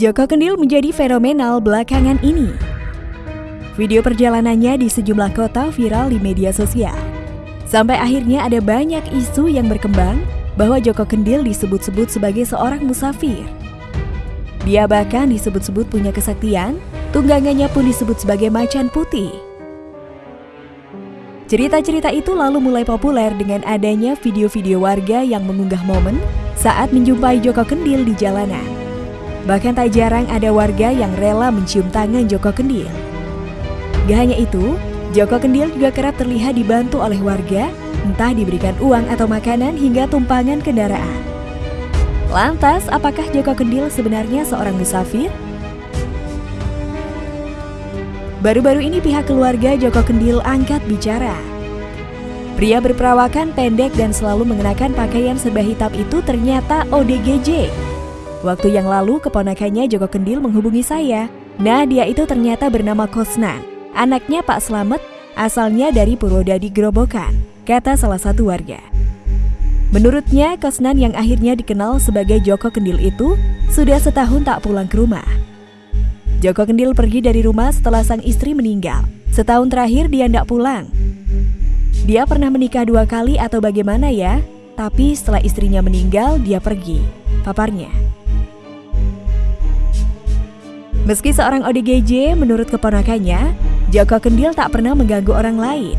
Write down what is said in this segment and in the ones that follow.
Joko Kendil menjadi fenomenal belakangan ini. Video perjalanannya di sejumlah kota viral di media sosial. Sampai akhirnya ada banyak isu yang berkembang bahwa Joko Kendil disebut-sebut sebagai seorang musafir. Dia bahkan disebut-sebut punya kesaktian, tunggangannya pun disebut sebagai macan putih. Cerita-cerita itu lalu mulai populer dengan adanya video-video warga yang mengunggah momen saat menjumpai Joko Kendil di jalanan. Bahkan tak jarang ada warga yang rela mencium tangan Joko Kendil. Gak hanya itu, Joko Kendil juga kerap terlihat dibantu oleh warga, entah diberikan uang atau makanan hingga tumpangan kendaraan. Lantas, apakah Joko Kendil sebenarnya seorang musafir? Baru-baru ini pihak keluarga Joko Kendil angkat bicara. Pria berperawakan pendek dan selalu mengenakan pakaian serba hitam itu ternyata ODGJ Waktu yang lalu keponakannya Joko Kendil menghubungi saya. Nah dia itu ternyata bernama Kosnan. Anaknya Pak Slamet asalnya dari Purwodadi Grobokan, kata salah satu warga. Menurutnya, Kosnan yang akhirnya dikenal sebagai Joko Kendil itu sudah setahun tak pulang ke rumah. Joko Kendil pergi dari rumah setelah sang istri meninggal. Setahun terakhir dia tidak pulang. Dia pernah menikah dua kali atau bagaimana ya? Tapi setelah istrinya meninggal, dia pergi. Paparnya. Meski seorang ODGJ, menurut keponakannya, Joko Kendil tak pernah mengganggu orang lain.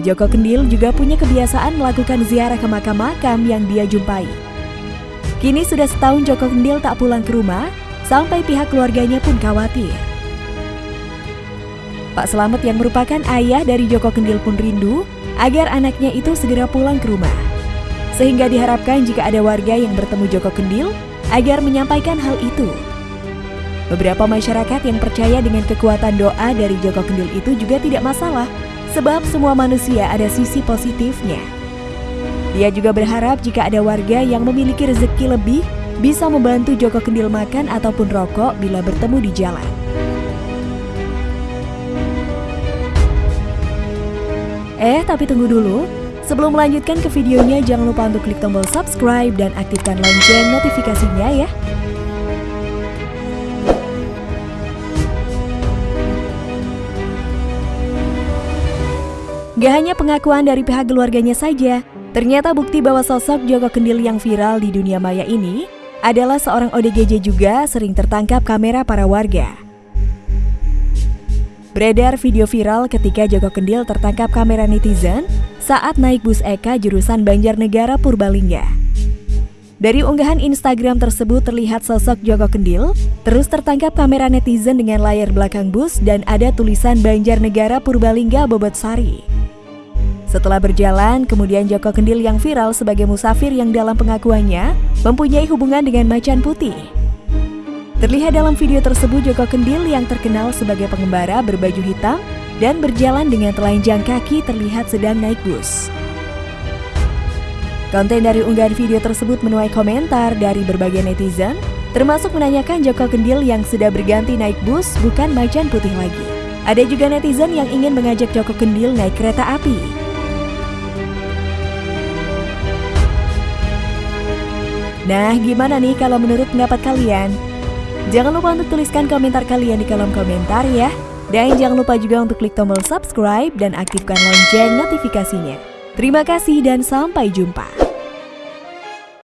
Joko Kendil juga punya kebiasaan melakukan ziarah ke makam-makam yang dia jumpai. Kini sudah setahun Joko Kendil tak pulang ke rumah, sampai pihak keluarganya pun khawatir. Pak Selamet yang merupakan ayah dari Joko Kendil pun rindu agar anaknya itu segera pulang ke rumah. Sehingga diharapkan jika ada warga yang bertemu Joko Kendil agar menyampaikan hal itu. Beberapa masyarakat yang percaya dengan kekuatan doa dari Joko Kendil itu juga tidak masalah, sebab semua manusia ada sisi positifnya. Dia juga berharap jika ada warga yang memiliki rezeki lebih, bisa membantu Joko Kendil makan ataupun rokok bila bertemu di jalan. Eh, tapi tunggu dulu. Sebelum melanjutkan ke videonya, jangan lupa untuk klik tombol subscribe dan aktifkan lonceng notifikasinya ya. Gak hanya pengakuan dari pihak keluarganya saja, ternyata bukti bahwa sosok Joko Kendil yang viral di dunia maya ini adalah seorang ODGJ juga sering tertangkap kamera para warga. Beredar video viral ketika Joko Kendil tertangkap kamera netizen saat naik bus Eka jurusan Banjarnegara Purbalingga. Dari unggahan Instagram tersebut terlihat sosok Joko Kendil terus tertangkap kamera netizen dengan layar belakang bus dan ada tulisan Banjarnegara Purbalingga Bobotsari. Setelah berjalan, kemudian Joko Kendil yang viral sebagai musafir yang dalam pengakuannya mempunyai hubungan dengan macan putih. Terlihat dalam video tersebut Joko Kendil yang terkenal sebagai pengembara berbaju hitam dan berjalan dengan telanjang kaki terlihat sedang naik bus. Konten dari unggahan video tersebut menuai komentar dari berbagai netizen, termasuk menanyakan Joko Kendil yang sudah berganti naik bus bukan macan putih lagi. Ada juga netizen yang ingin mengajak Joko Kendil naik kereta api. Nah, gimana nih kalau menurut pendapat kalian? Jangan lupa untuk tuliskan komentar kalian di kolom komentar ya. Dan jangan lupa juga untuk klik tombol subscribe dan aktifkan lonceng notifikasinya. Terima kasih dan sampai jumpa.